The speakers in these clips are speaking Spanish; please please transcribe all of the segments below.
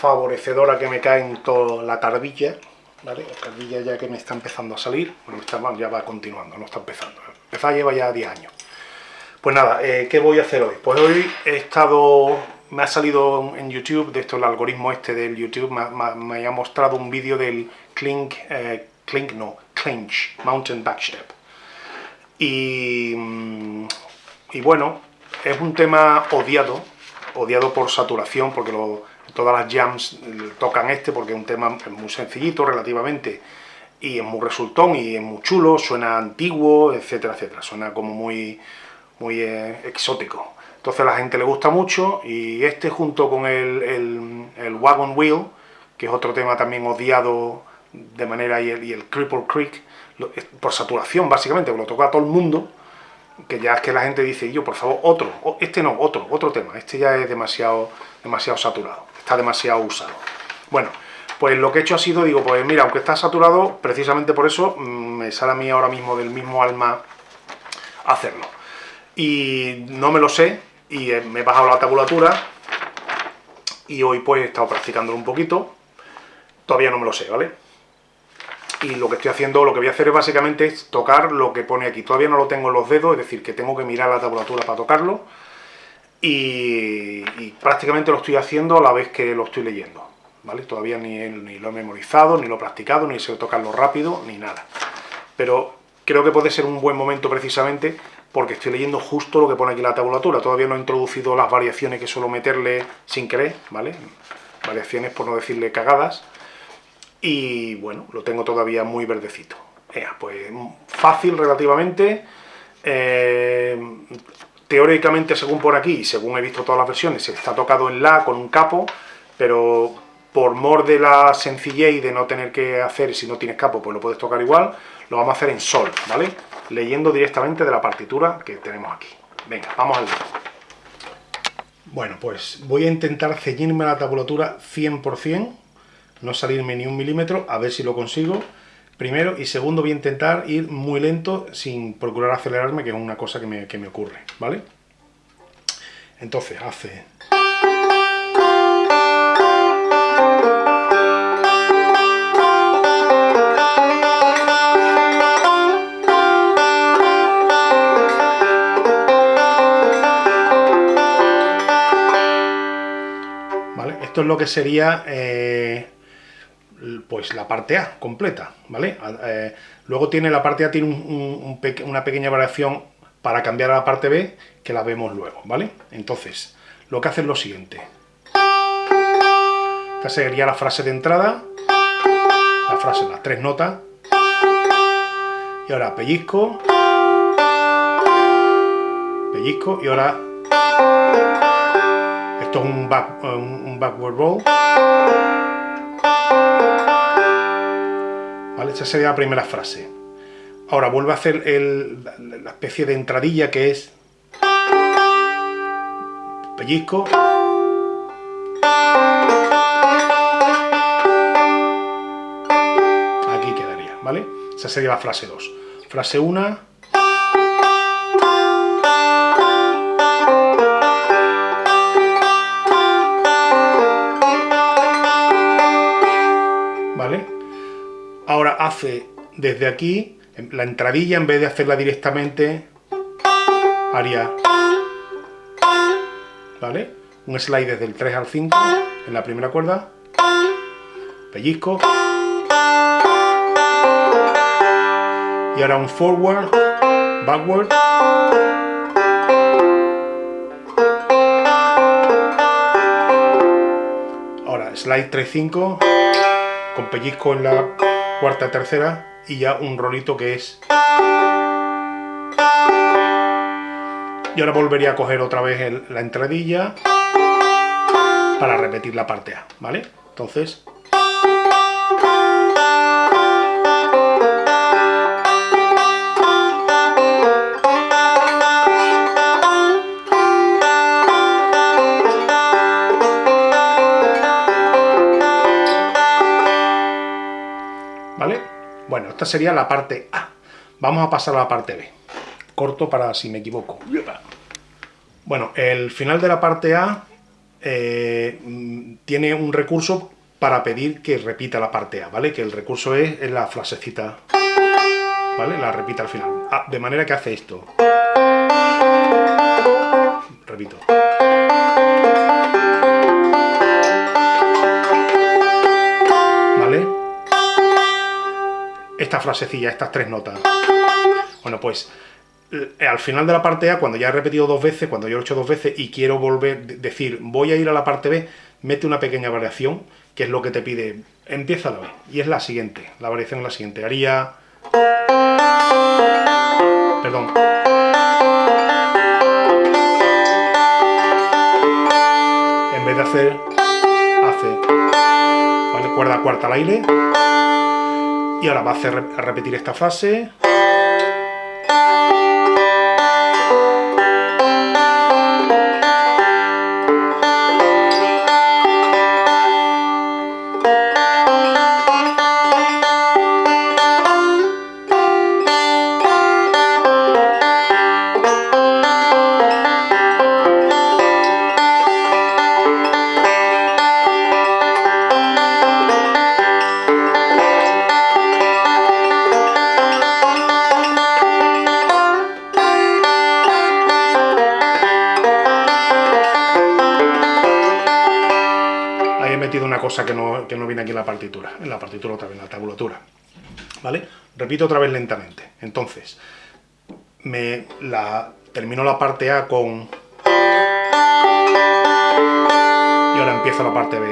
favorecedora que me cae en toda la tardilla, ¿vale? La ya que me está empezando a salir, bueno, está, ya va continuando, no está empezando. Empezar lleva ya 10 años. Pues nada, eh, ¿qué voy a hacer hoy? Pues hoy he estado, me ha salido en YouTube, de esto el algoritmo este del YouTube, me, ha mostrado un vídeo del Clink, eh, no, Clinch, Mountain Backstep. Mm, y bueno, es un tema odiado, odiado por saturación, porque todas las jams tocan este, porque es un tema muy sencillito relativamente, y es muy resultón, y es muy chulo, suena antiguo, etcétera, etcétera, suena como muy, muy eh, exótico. Entonces a la gente le gusta mucho, y este junto con el, el, Wagon Wheel, que es otro tema también odiado de manera, y el, el Cripple Creek, por saturación básicamente, lo toca a todo el mundo, que ya es que la gente dice, yo por favor, otro, este no, otro, otro tema, este ya es demasiado, demasiado saturado, está demasiado usado. Bueno, pues lo que he hecho ha sido, digo, pues mira, aunque está saturado, precisamente por eso mm, me sale a mí ahora mismo del mismo alma hacerlo. Y no me lo sé, y me he bajado la tabulatura, y hoy pues he estado practicándolo un poquito, todavía no me lo sé, ¿vale? Y lo que estoy haciendo, lo que voy a hacer es básicamente tocar lo que pone aquí. Todavía no lo tengo en los dedos, es decir, que tengo que mirar la tabulatura para tocarlo y, prácticamente lo estoy haciendo a la vez que lo estoy leyendo. ¿vale? Todavía ni, ni lo he memorizado, ni lo he practicado, ni sé tocarlo rápido, ni nada. Pero creo que puede ser un buen momento precisamente porque estoy leyendo justo lo que pone aquí la tabulatura. Todavía no he introducido las variaciones que suelo meterle sin querer, ¿vale? Variaciones por no decirle cagadas y bueno, lo tengo todavía muy verdecito. pues fácil relativamente, eh, teóricamente según por aquí, según he visto todas las versiones, está tocado en La con un capo, pero por mor de la sencillez y de no tener que hacer, si no tienes capo, pues lo puedes tocar igual, lo vamos a hacer en Sol, ¿vale? Leyendo directamente de la partitura que tenemos aquí. Venga, vamos al Bueno, pues voy a intentar ceñirme la tabulatura 100%, no salirme ni un milímetro, a ver si lo consigo, primero, y segundo voy a intentar ir muy lento sin procurar acelerarme, que es una cosa que me, que me ocurre, ¿vale? Entonces, hace... Esto es lo que sería eh, pues la parte A completa, ¿vale? Eh, luego tiene la parte A tiene una pequeña variación para cambiar a la parte B, que la vemos luego, ¿vale? Entonces, lo que hace es lo siguiente. Esta sería la frase de entrada, la frase, las tres notas, y ahora pellizco, pellizco, y ahora esto es un, un backward roll, Esa sería la primera frase. Ahora vuelvo a hacer la especie de entradilla que es pellizco. Aquí quedaría, ¿vale? Esa sería la frase 2. Frase 1. Ahora hace desde aquí, la entradilla, en vez de hacerla directamente, haría... ¿Vale? Un slide desde el 3 al 5 en la primera cuerda, pellizco, y ahora un forward, backward, ahora slide 3-5, con pellizco en la cuarta, tercera y ya un rolito que es... Y ahora volvería a coger otra vez la entradilla para repetir la parte A, ¿vale? Entonces... esta sería la parte A. Vamos a pasar a la parte B. Corto para si me equivoco. Bueno, el final de la parte A eh, mm, tiene un recurso para pedir que repita la parte A, ¿vale? Que el recurso es, en la frasecita, ¿vale? La repita al final. Ah, de manera que hace esto. Repito. Esta frasecilla, estas tres notas. Bueno, pues eh, al final de la parte A, cuando ya he repetido dos veces, cuando yo he hecho dos veces y quiero volver, decir, voy a ir a la parte B, mete una pequeña variación, que es lo que te pide, empieza la B, y es la siguiente, la variación es la siguiente, haría... Perdón. En vez de hacer, hace, ¿vale? Cuerda cuarta al aire, y ahora va a, hacer, a repetir esta frase... cosa que no, que no viene aquí en la partitura, en la partitura otra vez, en la tabulatura. ¿Vale? Repito otra vez lentamente. Entonces, me la, termino la parte A con... Y ahora empiezo la parte B.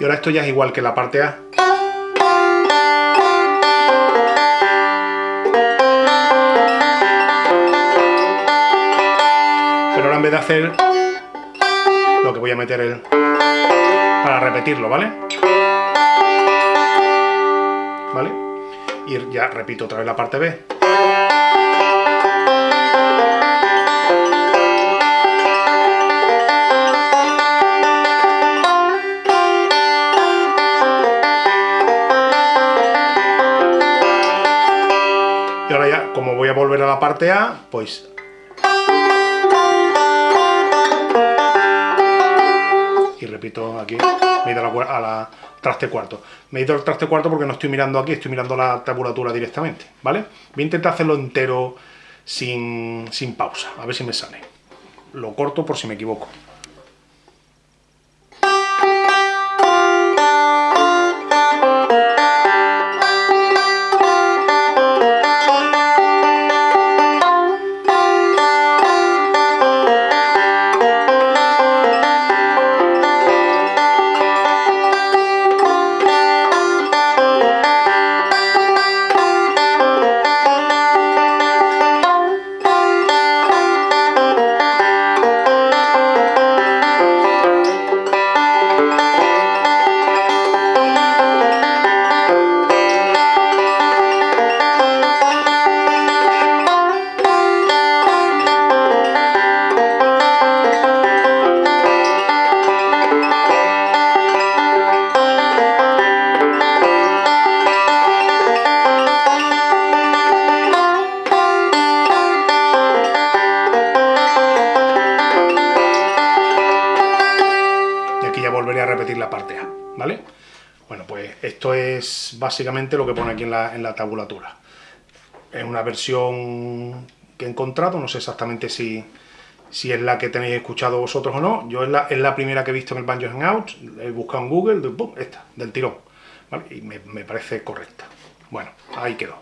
Y ahora esto ya es igual que la parte A. vez de hacer lo que voy a meter el para repetirlo, ¿vale? ¿Vale? Y ya repito otra vez la parte B. Y ahora ya, como voy a volver a la parte A, pues repito aquí, me he ido a la, traste cuarto. Me he ido al traste cuarto porque no estoy mirando aquí, estoy mirando la tabulatura directamente, ¿vale? Voy a intentar hacerlo entero sin, sin pausa, a ver si me sale. Lo corto por si me equivoco. La parte A, ¿vale? Bueno, pues esto es básicamente lo que pone aquí en la, en la tabulatura. Es una versión que he encontrado, no sé exactamente si, si es la que tenéis escuchado vosotros o no. Yo es la, es la primera que he visto en el Banjo Hangout, he buscado en Google, esta, del tirón, Y me, me parece correcta. Bueno, ahí quedó.